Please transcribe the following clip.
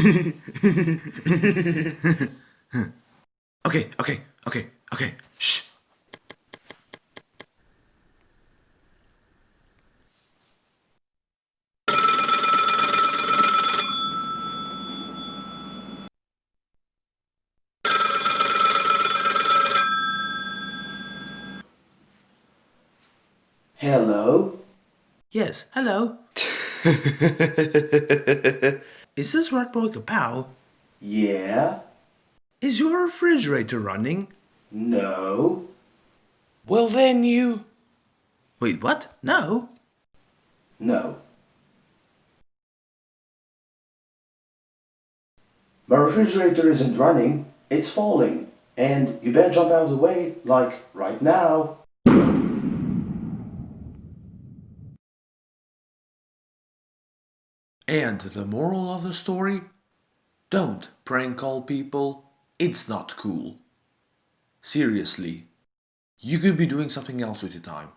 okay, okay, okay, okay. Shh. Hello? Yes, hello. Is this Red Boy Kapow? Yeah? Is your refrigerator running? No? Well then you... Wait, what? No? No. My refrigerator isn't running, it's falling. And you better jump out of the way, like right now. And the moral of the story? Don't prank call people, it's not cool. Seriously, you could be doing something else with your time.